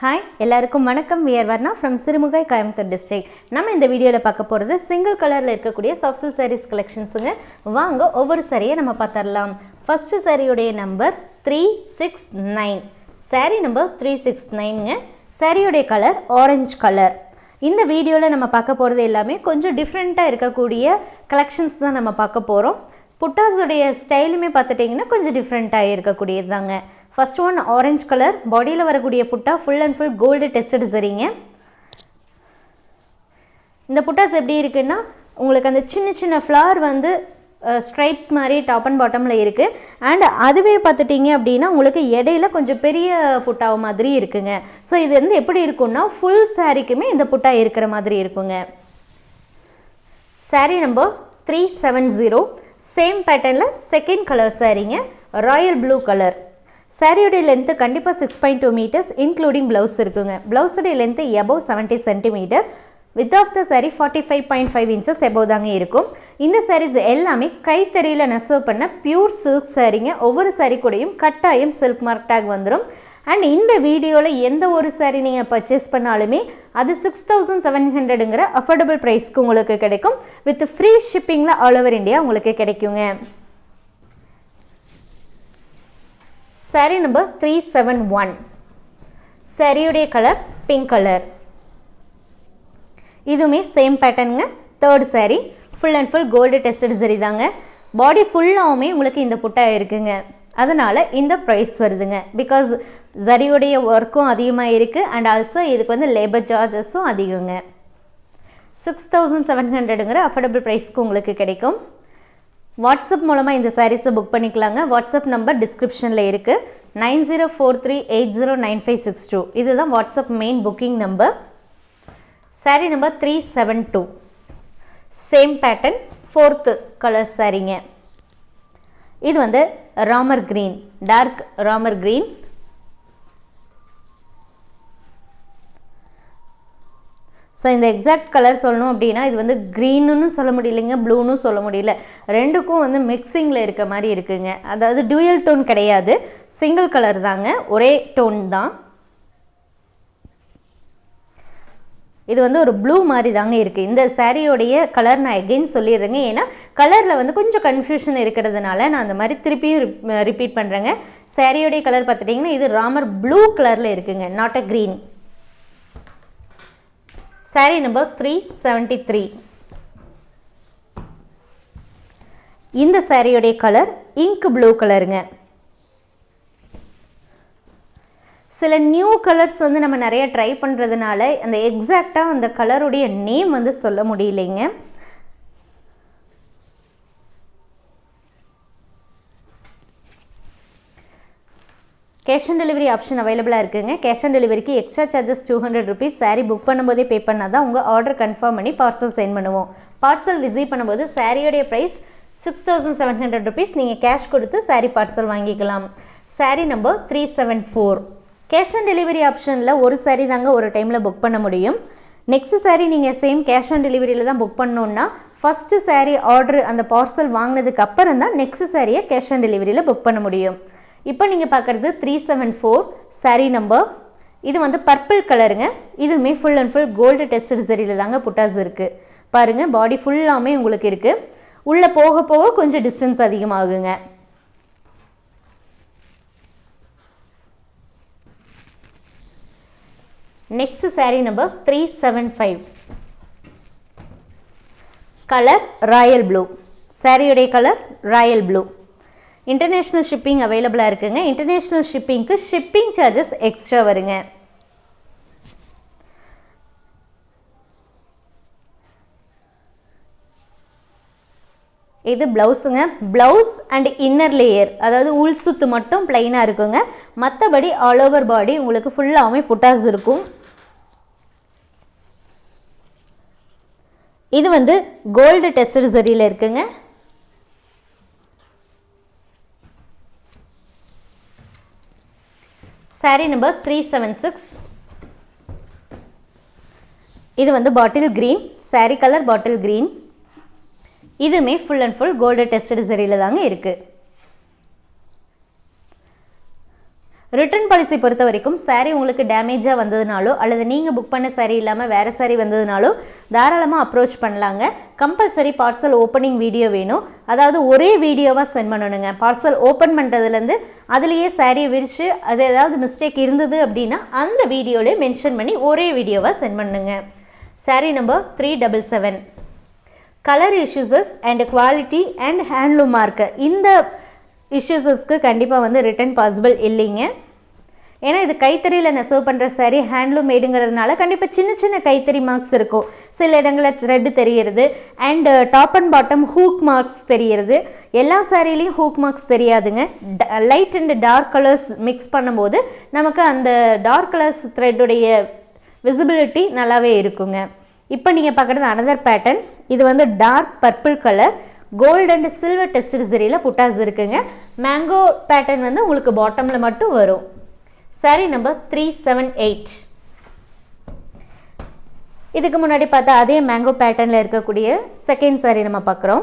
Hi எல்லாருக்கும் வணக்கம். We're Varna from Sirumugai Coimbatore district நம்ம இந்த வீடியோவில் பார்க்க போகிறது சிங்கிள் கலரில் இருக்கக்கூடிய சாஃப்ட்ஸில் சாரீஸ் கலெக்ஷன்ஸுங்க வாங்க ஒவ்வொரு சாரியை நம்ம பார்த்துடலாம். ஃபஸ்ட்டு சாரியுடைய number three six nine saree number three six நைனுங்க சாரியுடைய கலர் ஆரஞ்சு கலர் இந்த வீடியோவில் நம்ம பார்க்க போகிறது எல்லாமே கொஞ்சம் டிஃப்ரெண்ட்டாக இருக்கக்கூடிய கலெக்ஷன்ஸ் தான் நம்ம பார்க்க போகிறோம் புட்டாஸுடைய ஸ்டைலுமே பார்த்துட்டிங்கன்னா கொஞ்சம் டிஃப்ரெண்ட்டாக இருக்கக்கூடியது தாங்க ஃபர்ஸ்ட் ஒன் ஆரஞ்ச் கலர் பாடியில் வரக்கூடிய butta full and full gold tested சரிங்க. இந்த புட்டாஸ் எப்படி இருக்குன்னா உங்களுக்கு அந்த சின்ன சின்ன ஃப்ளவர் வந்து ஸ்ட்ரைப்ஸ் மாதிரி டாப் அண்ட் பாட்டமில் இருக்குது அண்ட் அதுவே பார்த்துட்டிங்க அப்படின்னா உங்களுக்கு இடையில கொஞ்சம் பெரிய புட்டாவை மாதிரி இருக்குங்க. ஸோ இது வந்து எப்படி இருக்குன்னா ஃபுல் சாரீக்குமே இந்த புட்டா இருக்கிற மாதிரி இருக்குங்க. Saree number three seven zero same பேட்டர்னில் செகண்ட் கலர் சாரீங்க ராயல் ப்ளூ கலர் சாரியுடைய லென்த்து கண்டிப்பாக six point two metres including blouse இருக்குங்க. ப்ளவுஸுடைய length above seventy centimetre width of the saree forty five point five inches above தாங்க இருக்கும். இந்த சாரீஸ் எல்லாமே கைத்தறியில் நெசவு பண்ண பியூர் சில்க் சாரீங்க ஒவ்வொரு சாரீ கூடையும் கட்டாயம் சில்க் மார்க் டேக் வந்துடும் அண்ட் இந்த வீடியோவில் எந்த ஒரு சாரீ நீங்கள் பர்ச்சேஸ் பண்ணாலுமே அது சிக்ஸ் தௌசண்ட் செவன் ஹண்ட்ரடுங்கிற அஃபோர்டபுள் ப்ரைஸ்க்கு உங்களுக்கு கிடைக்கும். வித் ஃப்ரீ ஷிப்பிங்கில் ஆல் ஓவர் இந்தியா உங்களுக்கு கிடைக்குங்க. Saree number three seven one சாரியுடைய கலர் பிங்க் கலர் இதுவுமே same பேட்டர்னுங்க third saree full and full gold tested சரி தாங்க. பாடி ஃபுல்லாகவுமே உங்களுக்கு இந்த புட்டா இருக்குங்க. அதனால் இந்த ப்ரைஸ் வருதுங்க. பிகாஸ் ஜரியுடைய ஒர்க்கும் அதிகமாக இருக்குது அண்ட் ஆல்சோ இதுக்கு வந்து லேபர் சார்ஜஸும் அதிகங்க. சிக்ஸ் தௌசண்ட் செவன் ஹண்ட்ரடுங்கிற அஃபோர்டபுள் ப்ரைஸ்க்கு உங்களுக்கு கிடைக்கும். வாட்ஸ்அப் மூலமாக இந்த சாரீஸை புக் பண்ணிக்கலாங்க. வாட்ஸ்அப் நம்பர் டிஸ்கிரிப்ஷனில் இருக்குது nine zero four three eight zero nine five six two இதுதான் WhatsApp main booking number saree number three seven two same pattern fourth colour சாரீங்க இது வந்து Ramar green dark Ramar green. So இந்த exact colour சொல்லணும் அப்படின்னா இது வந்து க்ரீனுன்னு சொல்ல முடியலைங்க ப்ளூன்னு சொல்ல முடியல. ரெண்டுக்கும் வந்து மிக்சிங்கில் இருக்க மாதிரி இருக்குங்க. அதாவது டூயல் டோன் கிடையாது. சிங்கிள் கலர் தாங்க. ஒரே டோன் தான். இது வந்து ஒரு ப்ளூ மாதிரி தாங்க இருக்குது இந்த சாரியோடைய கலர் நான் எகெயின் சொல்லிடுறேங்க. ஏன்னா கலரில் வந்து கொஞ்சம் கன்ஃபியூஷன் இருக்கிறதுனால நான் அந்த மாதிரி திருப்பியும் ரிப்பீட் பண்ணுறேங்க சாரியோடைய கலர் பார்த்துட்டிங்கன்னா இது ராமர் ப்ளூ கலரில் இருக்குங்க. Not a green saree number three seventy three இந்த சாரியுடைய கலர் இங்க் ப்ளூ கலருங்க சில நியூ கலர்ஸ் வந்து நம்ம நிறைய ட்ரை பண்ணுறதுனால அந்த எக்ஸாக்டாக அந்த கலருடைய நேம் வந்து சொல்ல முடியலைங்க. கேஷ் ஆன் டெலிவரி ஆப்ஷன் அவைலபிளாக இருக்குங்க. கேஷ் ஆன் டெலிவரிக்கு extra charges two hundred rupees saree book பண்ணும்போதே பே பண்ணால் தான் உங்கள் ஆர்டர் கன்ஃபார்ம் பண்ணி பார்சல் சென்ட் பண்ணுவோம். பார்சல் ரிசீவ் பண்ணும்போது சாரியோடைய price six thousand seven hundred rupees நீங்கள் கேஷ் கொடுத்து சாரீ பார்சல் வாங்கிக்கலாம். Saree number three seven four cash on delivery ஆப்ஷனில் ஒரு சாரீ தாங்க ஒரு டைமில் புக் பண்ண முடியும். நெக்ஸ்ட் சாரீ நீங்கள் சேம் கேஷ் ஆன் டெலிவரியில் தான் புக் பண்ணோன்னா ஃபஸ்ட்டு சாரீ ஆர்டர் அந்த பார்சல் வாங்கினதுக்கு அப்புறம் தான் நெக்ஸ்ட் சாரியை கேஷ் ஆன் டெலிவரியில் புக் பண்ண முடியும். இப்போ நீங்கள் பார்க்குறது three seven four saree number இது வந்து பர்பிள் கலருங்க இதுவுமே full and full gold tested சரியில் தாங்க புட்டாஸ் இருக்குது பாருங்கள் பாடி ஃபுல்லாமே உங்களுக்கு இருக்குது உள்ளே போக போக கொஞ்சம் distance அதிகமாகுங்க. Next saree number three seven five colour royal blue சாரியுடைய colour royal blue international shipping அவைலபிளாக இருக்குங்க. இன்டர்நேஷ்னல் ஷிப்பிங்க்கு ஷிப்பிங் சார்ஜஸ் எக்ஸ்ட்ரா வருங்க. இது ப்ளவுஸுங்க ப்ளவுஸ் அண்ட் இன்னர் லேயர் அதாவது உள் சுத்து மட்டும் பிளைனாக இருக்குங்க. மற்றபடி ஆல் ஓவர் பாடி உங்களுக்கு ஃபுல்லாகவே புட்டாஸ் இருக்கும். இது வந்து கோல்டு டெஸ்டட் சரியில் இருக்குங்க. Saree number three seven six இது வந்து bottle green saree colour bottle green இதுவுமே full and full gold tested சரியில் தாங்க இருக்குது ரிட்டர்ன் பாலிசி பொறுத்த வரைக்கும் சாரீ உங்களுக்கு டேமேஜாக வந்ததுனாலோ அல்லது நீங்கள் புக் பண்ண சாரீ இல்லாமல் வேறு சாரீ வந்ததுனாலோ தாராளமாக அப்ரோச் பண்ணலாங்க. கம்பல்சரி பார்சல் ஓப்பனிங் வீடியோ வேணும். அதாவது ஒரே வீடியோவாக சென்ட் பண்ணணுங்க. பார்சல் ஓப்பன் பண்ணுறதுலேருந்து அதுலேயே சாரியை விரித்து அது ஏதாவது மிஸ்டேக் இருந்தது அப்படின்னா அந்த வீடியோவிலே மென்ஷன் பண்ணி ஒரே வீடியோவாக சென்ட் பண்ணுங்க. Saree number three double seven colour issues and quality and handloom mark இந்த இஷ்யூஸஸ்க்கு கண்டிப்பாக வந்து ரிட்டர்ன் பாசிபிள் இல்லைங்க. ஏன்னா இது கைத்தறியில் நெசவு பண்ணுற சாரி ஹேண்ட்லூம் மேடுங்கிறதுனால கண்டிப்பாக சின்ன சின்ன கைத்தறி மார்க்ஸ் இருக்கும். சில இடங்களில் த்ரெட்டு தெரிகிறது. And top and bottom hook marks தெரிகிறது. எல்லா சாரிலையும் ஹூக் மார்க்ஸ் தெரியாதுங்க. Light and dark colours mix பண்ணும்போது நமக்கு அந்த டார்க் கலர்ஸ் த்ரெட்டுடைய விசிபிலிட்டி நல்லாவே இருக்குங்க. இப்போ நீங்கள் பார்க்குறது அனதர் பேட்டர்ன் இது வந்து dark purple colour gold and silver test சரியில் புட்டாஸ் இருக்குங்க. மேங்கோ பேட்டர்ன் வந்து உங்களுக்கு பாட்டமில் மட்டும் வரும். Saree number three seven eight இதுக்கு முன்னாடி பார்த்தா அதே மேங்கோ பேட்டர்னில் இருக்கக்கூடிய செகண்ட் சாரி நம்ம பார்க்குறோம்.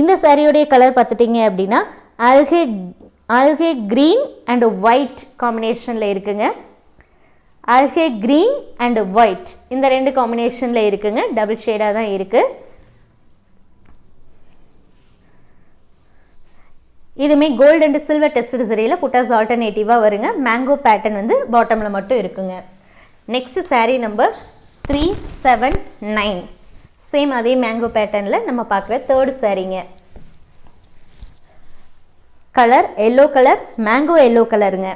இந்த சாரியோடைய கலர் பார்த்துட்டிங்க அப்படின்னா algae algae green and white காம்பினேஷனில் இருக்குங்க. ஆல்கே க்ரீன் அண்ட் ஒயிட் இந்த ரெண்டு காம்பினேஷனில் இருக்குங்க. டபுள் ஷேடாக தான் இருக்குது இதுவுமே கோல்டு அண்ட் சில்வர் டெஸ்ட் சரியில் புட்டாஸ் ஆல்டர்னேட்டிவாக வருங்க. மேங்கோ பேட்டர்ன் வந்து பாட்டமில் மட்டும் இருக்குங்க. Next saree number three seven nine same அதே மேங்கோ பேட்டர்னில் நம்ம பார்க்குற third சாரீங்க colour yellow colour mango yellow கலருங்க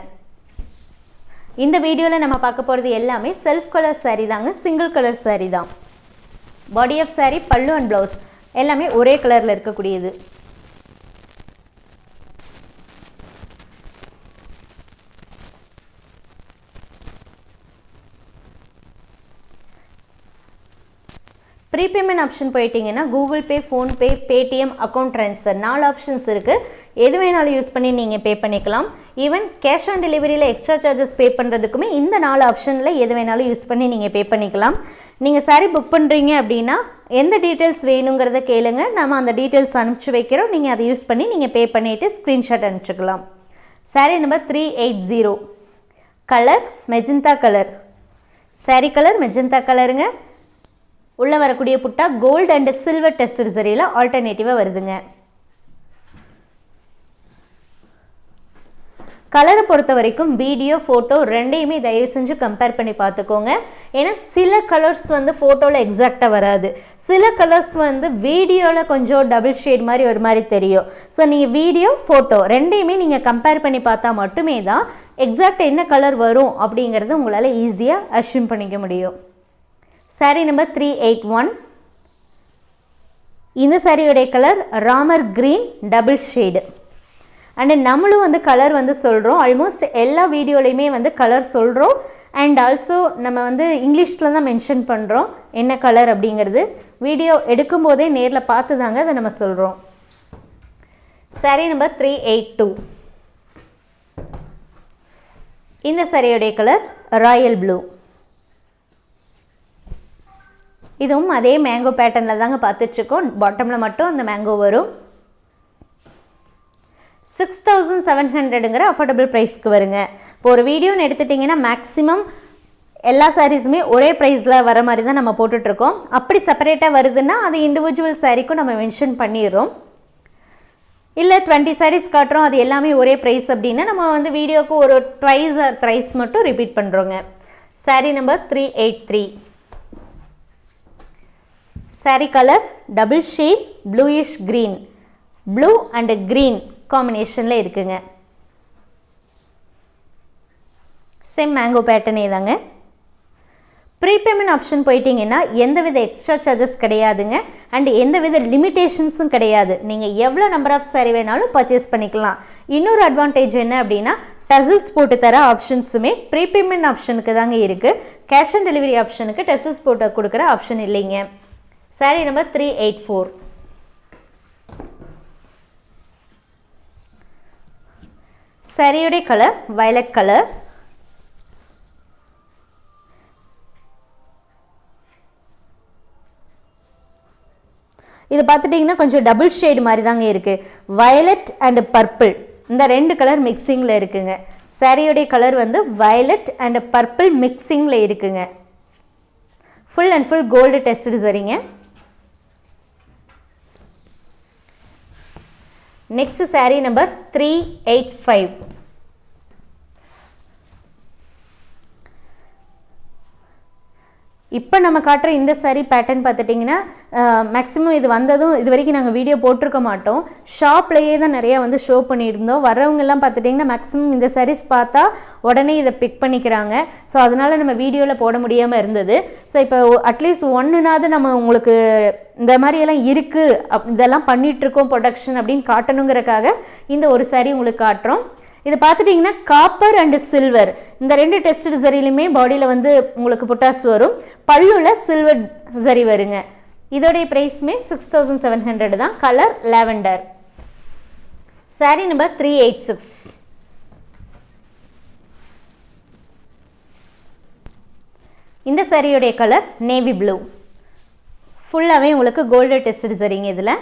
இந்த வீடியோவில் நம்ம பார்க்க போகிறது எல்லாமே செல்ஃப் கலர் சாரீ தாங்க சிங்கிள் கலர் சாரீ தான். பாடி ஆஃப் சாரீ பல்லு அண்ட் ப்ளவுஸ் எல்லாமே ஒரே கலரில் இருக்கக்கூடியது. பேமெண்ட் ஆப்ஷன் போயிட்டீங்கன்னா Google Pay PhonePe Paytm account transfer நாலு ஆப்ஷன்ஸ் இருக்குது எது வேணாலும் யூஸ் பண்ணி நீங்கள் பே பண்ணிக்கலாம். ஈவன் கேஷ் ஆன் டெலிவரியில் எக்ஸ்ட்ரா சார்ஜஸ் பே பண்ணுறதுக்குமே இந்த நாலு ஆப்ஷனில் எது வேணாலும் யூஸ் பண்ணி நீங்கள் பே பண்ணிக்கலாம். நீங்கள் சாரீ புக் பண்ணுறீங்க அப்படின்னா எந்த டீட்டெயில்ஸ் வேணுங்கிறத கேளுங்க. நம்ம அந்த டீட்டெயில்ஸ் அனுப்பிச்சி வைக்கிறோம். நீங்கள் அதை யூஸ் பண்ணி நீங்கள் பே பண்ணிவிட்டு screenshot அனுப்பிச்சிக்கலாம். Sari number three eight zero colour magenta colour sari colour magenta கலருங்க உள்ளே வரக்கூடிய புட்டா கோல்டு அண்ட் சில்வர் டெஸ்ட் சரியில் ஆல்டர்னேட்டிவாக வருதுங்க. கலரை பொறுத்த வரைக்கும் வீடியோ ஃபோட்டோ ரெண்டையுமே தயவு செஞ்சு கம்பேர் பண்ணி பார்த்துக்கோங்க. ஏன்னா சில கலர்ஸ் வந்து ஃபோட்டோவில் எக்ஸாக்டாக வராது. சில கலர்ஸ் வந்து வீடியோவில் கொஞ்சம் டபுள் ஷேட் மாதிரி ஒரு மாதிரி தெரியும். ஸோ நீங்கள் வீடியோ ஃபோட்டோ ரெண்டையுமே நீங்கள் கம்பேர் பண்ணி பார்த்தா மட்டுமே தான் எக்ஸாக்ட் என்ன கலர் வரும் அப்படிங்கிறது உங்களால் ஈஸியாக அஷ்யூம் பண்ணிக்க முடியும். Saree number three eight one இந்த சாரியோடைய colour Ramar green double shade and நம்மளும் வந்து கலர் வந்து சொல்கிறோம் ஆல்மோஸ்ட் எல்லா வீடியோலையுமே வந்து கலர் சொல்கிறோம் அண்ட் ஆல்சோ நம்ம வந்து இங்கிலீஷில் தான் மென்ஷன் பண்ணுறோம் என்ன கலர் அப்படிங்கிறது. வீடியோ எடுக்கும்போதே நேரில் பார்த்து தாங்க அதை நம்ம சொல்கிறோம் saree number three eight two இந்த சாரியோடைய கலர் ராயல் ப்ளூ இதுவும் அதே மேங்கோ பேட்டர்னில் தாங்க பார்த்துட்ருக்கோம். பாட்டமில் மட்டும் அந்த மேங்கோ வரும். சிக்ஸ் தௌசண்ட் செவன் ஹண்ட்ரடுங்கிற அஃபோர்டபுள் ப்ரைஸ்க்கு வருங்க. இப்போ ஒரு வீடியோன்னு எடுத்துட்டிங்கன்னா மேக்ஸிமம் எல்லா சாரீஸுமே ஒரே ப்ரைஸில் வர மாதிரி தான் நம்ம போட்டுட்ருக்கோம். அப்படி செப்பரேட்டாக வருதுன்னா அது இண்டிவிஜுவல் சாரீக்கும் நம்ம மென்ஷன் பண்ணிடுறோம். இல்லை டுவெண்ட்டி சாரீஸ் காட்டுறோம் அது எல்லாமே ஒரே ப்ரைஸ் அப்படின்னா நம்ம வந்து வீடியோவுக்கு ஒரு ட்ரைஸ் ஆர் த்ரைஸ் மட்டும் ரிப்பீட் பண்ணுறோங்க saree number three eight three saree colour double shade bluish green blue and green காம்பினேஷனில் இருக்குங்க. சேம் மேங்கோ பேட்டர்னே தாங்க ப்ரீபேமெண்ட் ஆப்ஷன் போயிட்டீங்கன்னா எந்தவித எக்ஸ்ட்ரா சார்ஜஸ் கிடையாதுங்க. அண்ட் எந்தவித லிமிட்டேஷன்ஸும் கிடையாது. நீங்கள் எவ்வளோ நம்பர் ஆஃப் சாரி வேணாலும் பர்ச்சேஸ் பண்ணிக்கலாம். இன்னொரு அட்வான்டேஜ் என்ன அப்படின்னா டசல்ஸ் போட்டு தர ஆப்ஷன்ஸுமே ப்ரீபேமெண்ட் ஆப்ஷனுக்கு தாங்க இருக்குது கேஷ் ஆன் டெலிவரி ஆப்ஷனுக்கு டசல்ஸ் போட்டு கொடுக்குற ஆப்ஷன் இல்லைங்க. Saree number three eight four சரியுடைய colour violet colour இது பார்த்துட்டிங்கன்னா கொஞ்சம் டபுள் ஷேடு மாதிரி தாங்க இருக்குது வயலட் அண்ட் பர்பிள் இந்த ரெண்டு கலர் மிக்சிங்கில் இருக்குங்க. சாரியோடைய கலர் வந்து வயலட் அண்ட் பர்பிள் மிக்சிங்கில் இருக்குங்க. Full and full gold test சரிங்க. Next saree number three eight five இப்போ நம்ம காட்டுற இந்த saree பேட்டர்ன் பார்த்துட்டிங்கன்னா மேக்ஸிமம் இது வந்ததும் இது வரைக்கும் நாங்கள் வீடியோ போட்டிருக்க மாட்டோம். ஷாப்லேயே தான் நிறையா வந்து ஷோ பண்ணியிருந்தோம். வரவங்கெல்லாம் பார்த்துட்டிங்கன்னா மேக்ஸிமம் இந்த சாரீஸ் பார்த்தா உடனே இதை பிக் பண்ணிக்கிறாங்க. ஸோ அதனால் நம்ம வீடியோவில் போட முடியாமல் இருந்தது. ஸோ இப்போ அட்லீஸ்ட் ஒன்றுனாவது நம்ம உங்களுக்கு இந்த மாதிரியெல்லாம் இருக்குது அப் இதெல்லாம் பண்ணிகிட்ருக்கோம் ப்ரொடக்ஷன் அப்படின்னு காட்டணுங்கிறக்காக இந்த ஒரு சாரீ உங்களுக்கு காட்டுறோம். இது பார்த்துட்டிங்கன்னா காப்பர் அண்டு சில்வர் இந்த ரெண்டு டெஸ்ட் சரியிலுமே பாடியில் வந்து உங்களுக்கு புட்டாஸ் வரும். பல்லுல சில்வர் சரி வருங்க. இதோடைய ப்ரைஸுமே சிக்ஸ் தௌசண்ட் செவன் ஹண்ட்ரட் தான். Colour lavender saree number three eight six இந்த சாரியுடைய கலர் நேவி ப்ளூ ஃபுல்லாகவே உங்களுக்கு கோல்டு டெஸ்ட் சரிங்க இதில்.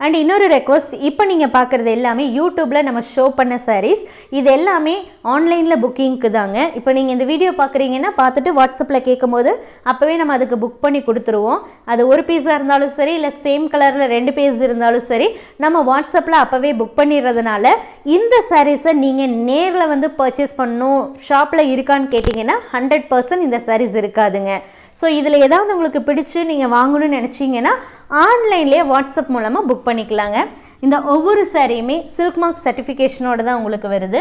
அண்ட் இன்னொரு ரெக்வஸ்ட் இப்போ நீங்கள் பார்க்குறது எல்லாமே யூடியூப்பில் நம்ம ஷோ பண்ண சாரீஸ் இது எல்லாமே ஆன்லைனில் புக்கிங்க்கு தாங்க இப்போ நீங்கள் இந்த வீடியோ பார்க்குறீங்கன்னா பார்த்துட்டு வாட்ஸ்அப்பில் கேட்கும்போது அப்போவே நம்ம அதுக்கு புக் பண்ணி கொடுத்துருவோம். அது ஒரு பீஸாக இருந்தாலும் சரி இல்லை சேம் கலரில் ரெண்டு பீஸ் இருந்தாலும் சரி நம்ம வாட்ஸ்அப்பில் அப்போவே புக் பண்ணிடுறதுனால இந்த சாரீஸை நீங்கள் நேரில் வந்து பர்ச்சேஸ் பண்ணணும் ஷாப்பில் இருக்கான்னு கேட்டிங்கன்னா ஹண்ட்ரட் பர்சன்ட் இந்த சாரீஸ் இருக்காதுங்க. ஸோ இதில் ஏதாவது உங்களுக்கு பிடிச்சு நீங்கள் வாங்கணும்னு நினச்சிங்கன்னா ஆன்லைன்லேயே வாட்ஸ்அப் மூலமாக புக் பண்ணிக்கலாங்க. இந்த ஒவ்வொரு சாரியுமே சில்க் மார்க் சர்டிஃபிகேஷனோட தான் உங்களுக்கு வருது.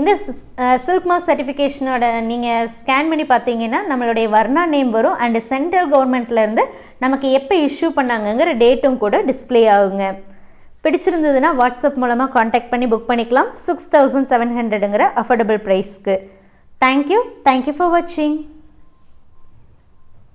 இந்த சில்க் மார்க் சர்டிஃபிகேஷனோட நீங்கள் ஸ்கேன் பண்ணி பார்த்தீங்கன்னா நம்மளுடைய வர்ணா நேம் வரும் அண்டு சென்ட்ரல் கவர்மெண்ட்லேருந்து நமக்கு எப்போ இஷ்யூ பண்ணாங்கங்கிற டேட்டும் கூட டிஸ்ப்ளே ஆகுங்க. பிடிச்சிருந்ததுன்னா வாட்ஸ்அப் மூலமாக காண்டாக்ட் பண்ணி புக் பண்ணிக்கலாம். சிக்ஸ் தௌசண்ட் செவன் ஹண்ட்ரடுங்கிற அஃபோர்டபுள் ப்ரைஸ்க்கு thank you thank you for வாட்சிங்